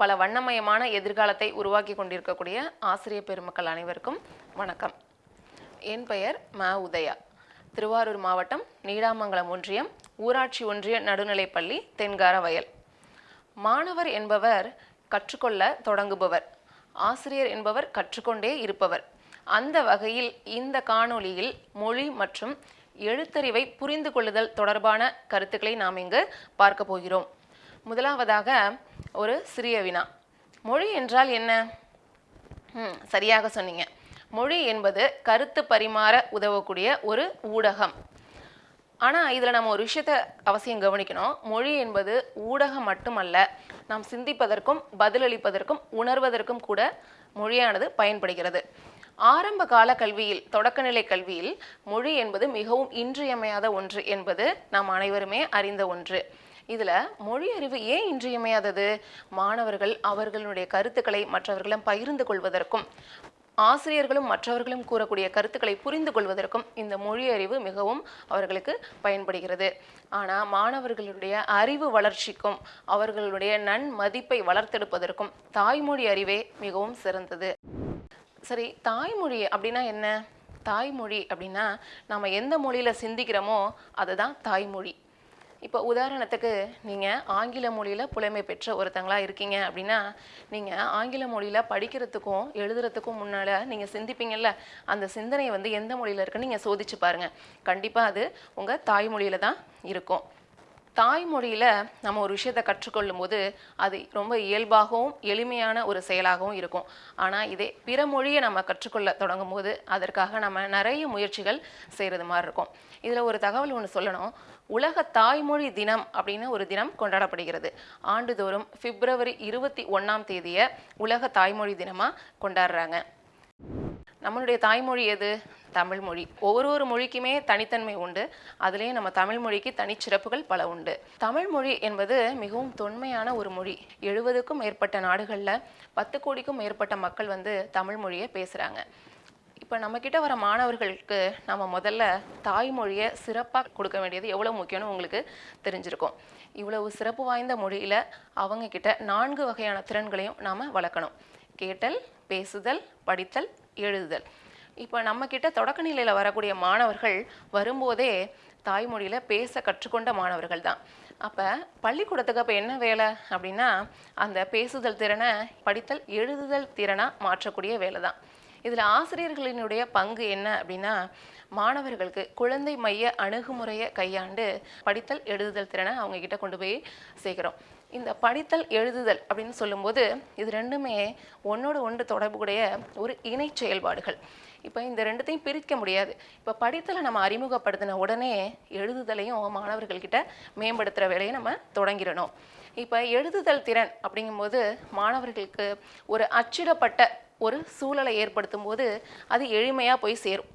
பல வண்ணமயமான எதிர்காலத்தை உருவாக்கி கொண்டிருக்கக்கூடிய ஆசிரியர் பெருமக்கள் அனைவருக்கும் வணக்கம். என் பெயர் ம உதயா. திருவாரூர் மாவட்டம் நீடாமங்கலம் ஒன்றியம் ஊராட்சி ஒன்றிய நடுநிலைப்பள்ளி தென்கார வயல் மாணவர் என்பவர் கற்றுக்கொள்ள தொடங்குபவர். ஆசிரியர் என்பவர் கற்றுக்கொண்டே இருப்பவர். அந்த வகையில் இந்த காணொளியில் மொழி மற்றும் எழுத்தறிவை புரிந்து கொள்ளுதல் தொடர்பான கருத்துக்களை நாம் இங்கு பார்க்க போகிறோம். முதலாவதாக ஒரு சிறிய வினா. மொழி என்றால் என்ன? சரியாக சொன்னீங்க. மொழி என்பது கருத்து பரிமாற உதவக்கூடிய ஒரு ஊடகம். ஆனால் இதில் நம்ம ஒரு விஷயத்த அவசியம் கவனிக்கணும். மொழி என்பது ஊடகம் மட்டுமல்ல நாம் சிந்திப்பதற்கும் பதிலளிப்பதற்கும் உணர்வதற்கும் கூட மொழியானது பயன்படுகிறது. ஆரம்ப கால கல்வியில் தொடக்கநிலை கல்வியில் மொழி என்பது மிகவும் இன்றியமையாத ஒன்று என்பது நாம் அனைவருமே அறிந்த ஒன்று. இதில் மொழி அறிவு ஏன் இன்றியமையாதது? மாணவர்கள் அவர்களுடைய கருத்துக்களை மற்றவர்களிடம் பகிர்ந்து கொள்வதற்கும் ஆசிரியர்களும் மற்றவர்களும் கூறக்கூடிய கருத்துக்களை புரிந்து கொள்வதற்கும் இந்த மொழி அறிவு மிகவும் அவர்களுக்கு பயன்படுகிறது. ஆனால் மாணவர்களுடைய அறிவு வளர்ச்சிக்கும் அவர்களுடைய நன்மதிப்பை வளர்த்தெடுப்பதற்கும் தாய்மொழி அறிவே மிகவும் சிறந்தது. சரி தாய்மொழி அப்படின்னா என்ன? தாய்மொழி அப்படின்னா நம்ம எந்த மொழியில் சிந்திக்கிறோமோ அதுதான் தாய்மொழி. இப்போ உதாரணத்துக்கு நீங்கள் ஆங்கில மொழியில் புலமை பெற்ற ஒருத்தங்களாக இருக்கீங்க அப்படின்னா நீங்கள் ஆங்கில மொழியில் படிக்கிறதுக்கும் எழுதுறதுக்கும் முன்னால் நீங்கள் சிந்திப்பீங்கல்ல அந்த சிந்தனை வந்து எந்த மொழியில் இருக்குன்னு நீங்கள் சோதிச்சு பாருங்கள் கண்டிப்பாக அது உங்கள் தாய்மொழியில் தான் இருக்கும். தாய்மொழியில் நம்ம ஒரு விஷயத்தை கற்றுக்கொள்ளும் போது அது ரொம்ப இயல்பாகவும் எளிமையான ஒரு செயலாகவும் இருக்கும். ஆனால் இதே பிற மொழியை நம்ம கற்றுக்கொள்ள தொடங்கும் போது அதற்காக நம்ம நிறைய முயற்சிகள் செய்கிறது மாதிரி இருக்கும். இதில் ஒரு தகவல் ஒன்று சொல்லணும். உலக தாய்மொழி தினம் அப்படின்னு ஒரு தினம் கொண்டாடப்படுகிறது. ஆண்டுதோறும் பிப்ரவரி இருபத்தி ஒன்றாம் தேதியை உலக தாய்மொழி தினமாக கொண்டாடுறாங்க. நம்மளுடைய தாய்மொழி எது? தமிழ் மொழி. ஒவ்வொரு ஒரு மொழிக்குமே தனித்தன்மை உண்டு. அதுலேயும் நம்ம தமிழ் மொழிக்கு தனிச்சிறப்புகள் பல உண்டு. தமிழ் மொழி என்பது மிகவும் தொன்மையான ஒரு மொழி. எழுபதுக்கும் மேற்பட்ட நாடுகளில் பத்து கோடிக்கும் மேற்பட்ட மக்கள் வந்து தமிழ் மொழியை பேசுகிறாங்க இப்போ நம்மக்கிட்ட வர மாணவர்களுக்கு நம்ம முதல்ல தாய்மொழியை சிறப்பாக கொடுக்க வேண்டியது எவ்வளோ முக்கியம்னு உங்களுக்கு தெரிஞ்சிருக்கும். இவ்வளவு சிறப்பு வாய்ந்த மொழியில் அவங்க கிட்ட நான்கு வகையான திறன்களையும் நாம் வளர்க்கணும். கேட்டல் பேசுதல் படித்தல் எழுதுதல். இப்போ நம்மக்கிட்ட தொடக்க நிலையில் வரக்கூடிய மாணவர்கள் வரும்போதே தாய்மொழியில் பேச கற்றுக்கொண்ட மாணவர்கள் தான். அப்போ பள்ளிக்கூடத்துக்கு அப்போ என்ன வேலை அப்படின்னா அந்த பேசுதல் திறனை படித்தல் எழுதுதல் திறனாக மாற்றக்கூடிய வேலை தான். இதில் ஆசிரியர்களினுடைய பங்கு என்ன அப்படின்னா மாணவர்களுக்கு குழந்தை மைய அணுகுமுறையை கையாண்டு படித்தல் எழுதுதல் திறனை அவங்கக்கிட்ட கொண்டு போய் சேர்க்குறோம். இந்த படித்தல் எழுதுதல் அப்படின்னு சொல்லும்போது இது ரெண்டுமே ஒன்றோடு ஒன்று தொடர்புடைய ஒரு இணை செயல்பாடுகள். இப்போ இந்த ரெண்டுத்தையும் பிரிக்க முடியாது. இப்போ படித்தலை நம்ம அறிமுகப்படுத்தின உடனே எழுதுதலையும் மாணவர்கள்கிட்ட மேம்படுத்துகிற வேலையை நம்ம தொடங்கிடணும். இப்போ எழுதுதல் திறன் அப்படிங்கும்போது மாணவர்களுக்கு ஒரு அச்சிடப்பட்ட ஒரு சூழலை ஏற்படுத்தும் போது அது எளிமையாக போய் சேரும்.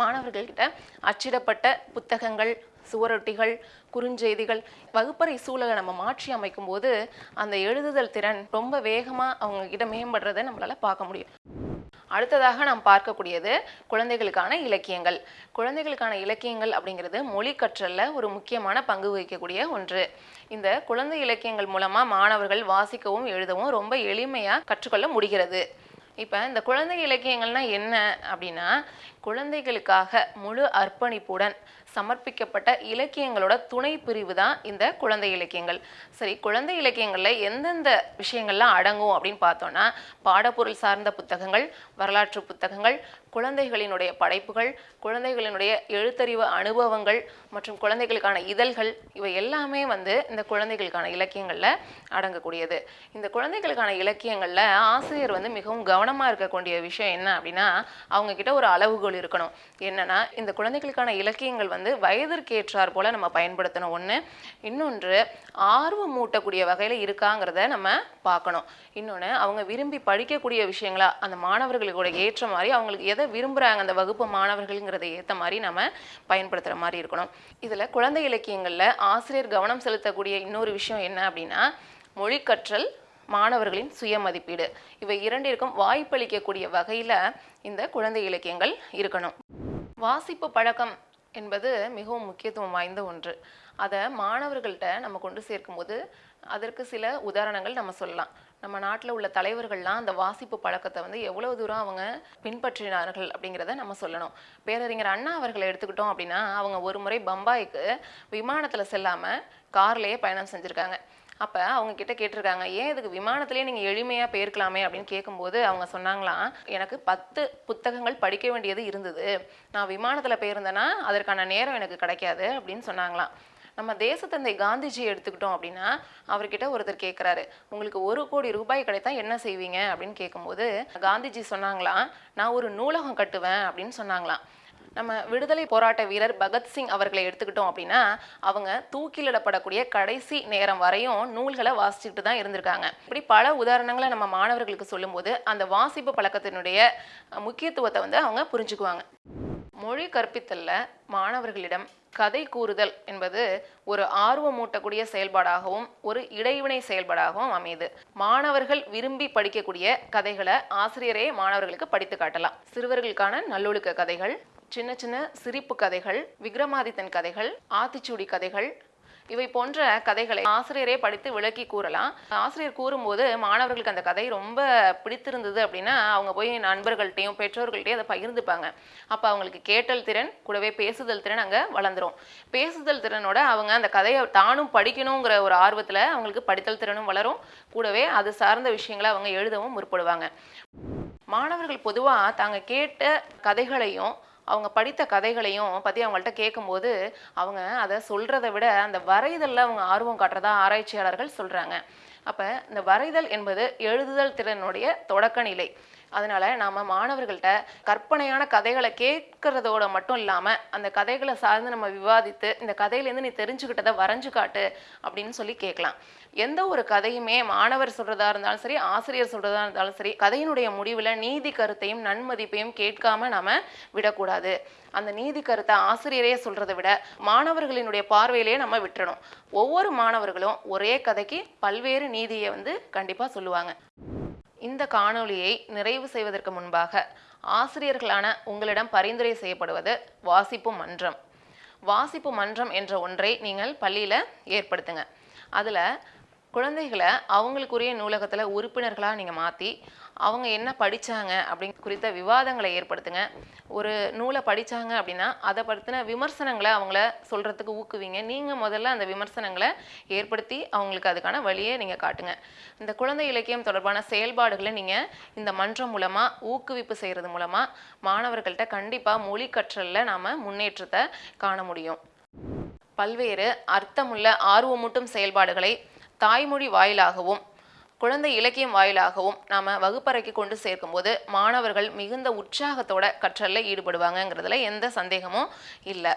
மாணவர்கள்கிட்ட அச்சிடப்பட்ட புத்தகங்கள் சுவரொட்டிகள் குறுஞ்செய்திகள் வகுப்பறை சூழலை நம்ம மாற்றி அமைக்கும் போது அந்த எழுதுதல் திறன் ரொம்ப வேகமாக அவங்க கிட்ட மேம்படுறதை நம்மளால் பார்க்க முடியும். அடுத்ததாக நாம் பார்க்கக்கூடியது குழந்தைகளுக்கான இலக்கியங்கள். குழந்தைகளுக்கான இலக்கியங்கள் அப்படிங்கிறது மொழி கற்றலில் ஒரு முக்கியமான பங்கு வகிக்கக்கூடிய ஒன்று. இந்த குழந்தை இலக்கியங்கள் மூலமாக மாணவர்கள் வாசிக்கவும் எழுதவும் ரொம்ப எளிமையாக கற்றுக்கொள்ள முடிகிறது. இப்போ இந்த குழந்தை இலக்கியங்கள்னா என்ன அப்படின்னா குழந்தைகளுக்காக முழு அர்ப்பணிப்புடன் சமர்ப்பிக்கப்பட்ட இலக்கியங்களோட துணை பிரிவு தான் இந்த குழந்தை இலக்கியங்கள். சரி குழந்தை இலக்கியங்களில் எந்தெந்த விஷயங்கள்லாம் அடங்கும் அப்படின்னு பார்த்தோன்னா பாடப்பொருள் சார்ந்த புத்தகங்கள் வரலாற்று புத்தகங்கள் குழந்தைகளினுடைய படைப்புகள் குழந்தைகளினுடைய எழுத்தறிவு அனுபவங்கள் மற்றும் குழந்தைகளுக்கான இதழ்கள் இவை எல்லாமே வந்து இந்த குழந்தைகளுக்கான இலக்கியங்களில் அடங்கக்கூடியது. இந்த குழந்தைகளுக்கான இலக்கியங்களில் ஆசிரியர் வந்து மிகவும் கவனமாக இருக்கக்கூடிய விஷயம் என்ன அப்படின்னா அவங்கக்கிட்ட ஒரு அளவுகோல் இருக்கணும். என்னென்னா இந்த குழந்தைகளுக்கான இலக்கியங்கள் வந்து வயதிற்கு ஏற்றார் நம்ம பயன்படுத்தணும். ஒன்று இன்னொன்று ஆர்வம் மூட்டக்கூடிய வகையில் இருக்காங்கிறத நம்ம பார்க்கணும். இன்னொன்று அவங்க விரும்பி படிக்கக்கூடிய விஷயங்களா அந்த மாணவர்களுக்கு ஏற்ற மாதிரி அவங்களுக்கு எதை விரும்புகிறாங்க அந்த வகுப்பு மாணவர்கள்ங்கிறத ஏற்ற மாதிரி நம்ம பயன்படுத்துகிற மாதிரி இருக்கணும். இதில் குழந்தை இலக்கியங்களில் ஆசிரியர் கவனம் செலுத்தக்கூடிய இன்னொரு விஷயம் என்ன அப்படின்னா மொழி கற்றல் மாணவர்களின் சுய மதிப்பீடு இவை இரண்டிற்கும் வாய்ப்பளிக்கக்கூடிய வகையில் இந்த குழந்தை இலக்கியங்கள் இருக்கணும். வாசிப்பு பழக்கம் என்பது மிகவும் முக்கியத்துவம் வாய்ந்த ஒன்று. அதை மாணவர்கள்ட்ட நம்ம கொண்டு சேர்க்கும்போது அதற்கு சில உதாரணங்கள் நம்ம சொல்லலாம். நம்ம நாட்டில் உள்ள தலைவர்கள்லாம் அந்த வாசிப்பு பழக்கத்தை வந்து எவ்வளவு தூரம் அவங்க பின்பற்றினார்கள் அப்படிங்கிறத நம்ம சொல்லணும். பேரறிஞர் அண்ணா அவர்களை எடுத்துக்கிட்டோம் அப்படின்னா அவங்க ஒரு முறை பம்பாய்க்கு விமானத்தில் செல்லாமல் கார்லேயே பயணம் செஞ்சுருக்காங்க. அப்போ அவங்க கிட்ட கேட்டிருக்காங்க ஏன் இதுக்கு விமானத்திலேயே நீங்கள் எளிமையாக போயிருக்கலாமே? அப்படின்னு கேட்கும்போது அவங்க சொன்னாங்களாம் எனக்கு பத்து புத்தகங்கள் படிக்க வேண்டியது இருந்தது. நான் விமானத்தில் போயிருந்தேன்னா அதற்கான நேரம் எனக்கு கிடைக்காது. அப்படின்னு சொன்னாங்களாம். நம்ம தேசத்தந்தை காந்திஜி எடுத்துக்கிட்டோம் அப்படின்னா அவர்கிட்ட ஒருத்தர் கேட்குறாரு உங்களுக்கு ஒரு கோடி ரூபாய் கிடைத்தா என்ன செய்வீங்க? அப்படின்னு கேட்கும்போது காந்திஜி சொன்னாங்களாம் நான் ஒரு நூலகம் கட்டுவேன் அப்படின்னு சொன்னாங்களாம். நம்ம விடுதலை போராட்ட வீரர் பகத்சிங் அவர்களை எடுத்துக்கிட்டோம் அப்படின்னா அவங்க தூக்கிலிடப்படக்கூடிய கடைசி நேரம் வரையும் நூல்களை வாசிச்சுட்டு தான் இருந்திருக்காங்க. இப்படி பல உதாரணங்களை நம்ம மாணவர்களுக்கு சொல்லும்போது அந்த வாசிப்பு பழக்கத்தினுடைய முக்கியத்துவத்தை வந்து அவங்க புரிஞ்சுக்குவாங்க. மொழி கற்பித்தல்ல மாணவர்களிடம் கதை கூறுதல் என்பது ஒரு ஆர்வமூட்டக்கூடிய செயல்பாடாகவும் ஒரு இடைவினை செயல்பாடாகவும் அமையுது. மாணவர்கள் விரும்பி படிக்கக்கூடிய கதைகளை ஆசிரியரே மாணவர்களுக்கு படித்து காட்டலாம். சிறுவர்களுக்கான நல்லொழுக்க கதைகள் சின்ன சின்ன சிரிப்பு கதைகள் விக்ரமாதித்தன் கதைகள் ஆத்திச்சூடி கதைகள் இவை போன்ற கதைகளை ஆசிரியரே படித்து விளக்கி கூறலாம். ஆசிரியர் கூறும்போது மாணவர்களுக்கு அந்த கதை ரொம்ப பிடித்திருந்தது அப்படின்னா அவங்க போய் நண்பர்கள்ட்டையும் பெற்றோர்கள்ட்டையும் அதை பகிர்ந்துப்பாங்க. அப்போ அவங்களுக்கு கேட்டல் திறன் கூடவே பேசுதல் திறன் அங்கே வளர்ந்துரும். பேசுதல் திறனோட அவங்க அந்த கதையை தானும் படிக்கணுங்கிற ஒரு ஆர்வத்தில் அவங்களுக்கு படித்தல் திறனும் வளரும். கூடவே அது சார்ந்த விஷயங்களை அவங்க எழுதவும் முற்படுவாங்க. மாணவர்கள் பொதுவாக தாங்க கேட்ட கதைகளையும் அவங்க படித்த கதைகளையும் பற்றி அவங்கள்ட்ட கேட்கும்போது அவங்க அதை சொல்கிறத விட அந்த வரைதலில் அவங்க ஆர்வம் காட்டுறதா ஆராய்ச்சியாளர்கள் சொல்கிறாங்க அப்போ இந்த வரைதல் என்பது எழுதுதல் திறனுடைய தொடக்க நிலை. அதனால நாம மாணவர்கள்ட்ட கற்பனையான கதைகளை கேட்கறதோட மட்டும் இல்லாம அந்த கதைகளை சார்ந்து நம்ம விவாதித்து இந்த கதையிலேருந்து நீ தெரிஞ்சுக்கிட்டதை வரைஞ்சு காட்டு அப்படின்னு சொல்லி கேட்கலாம். எந்த ஒரு கதையுமே மாணவர் சொல்றதா இருந்தாலும் சரி ஆசிரியர் சொல்றதா இருந்தாலும் சரி கதையினுடைய முடிவில் நீதி கருத்தையும் நன்மதிப்பையும் கேட்காம நாம விடக்கூடாது. அந்த நீதி கருத்தை ஆசிரியரே சொல்றதை விட மாணவர்களினுடைய பார்வையிலேயே நம்ம விட்டுறணும். ஒவ்வொரு மாணவர்களும் ஒரே கதைக்கு பல்வேறு நீதியை வந்து கண்டிப்பா சொல்லுவாங்க. இந்த காணொளியை நிறைவு செய்வதற்கு முன்பாக ஆசிரியர்களான உங்களிடம் பரிந்துரை செய்யப்படுவது வாசிப்பு மன்றம். வாசிப்பு மன்றம் என்ற ஒன்றை நீங்கள் பள்ளியில் ஏற்படுத்துங்க. அதில் குழந்தைகளை அவங்களுக்குரிய நூலகத்தில் உறுப்பினர்களாக நீங்கள் மாற்றி அவங்க என்ன படித்தாங்க அப்படிங்க குறித்த விவாதங்களை ஏற்படுத்துங்க. ஒரு நூலை படித்தாங்க அப்படின்னா அதை பற்றின விமர்சனங்களை அவங்கள சொல்கிறதுக்கு ஊக்குவிங்க. நீங்கள் முதல்ல அந்த விமர்சனங்களை ஏற்படுத்தி அவங்களுக்கு அதுக்கான வழியை நீங்கள் காட்டுங்க. இந்த குழந்தை இலக்கியம் தொடர்பான செயல்பாடுகளை நீங்கள் இந்த மன்றம் மூலமாக ஊக்குவிப்பு செய்கிறது மூலமாக மாணவர்கள்ட்ட கண்டிப்பாக மொழி கற்றலில் நாம் முன்னேற்றத்தை காண முடியும். பல்வேறு அர்த்தமுள்ள ஆர்வமூட்டும் செயல்பாடுகளை தாய்மொழி வாயிலாகவும் குழந்தை இலக்கியம் வாயிலாகவும் நாம் வகுப்பறைக்கு கொண்டு சேர்க்கும்போது மாணவர்கள் மிகுந்த உற்சாகத்தோட கற்றலில் ஈடுபடுவாங்கங்கிறதுல எந்த சந்தேகமும் இல்லை.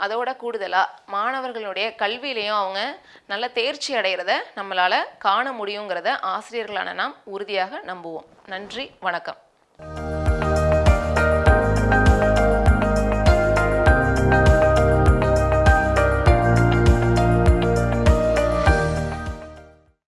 அதோட கூடுதலாக மாணவர்களுடைய கல்வியிலையும் அவங்க நல்ல தேர்ச்சி அடைகிறத நம்மளால் காண முடியுங்கிறத ஆசிரியர்களான நாம் உறுதியாக நம்புவோம். நன்றி வணக்கம்.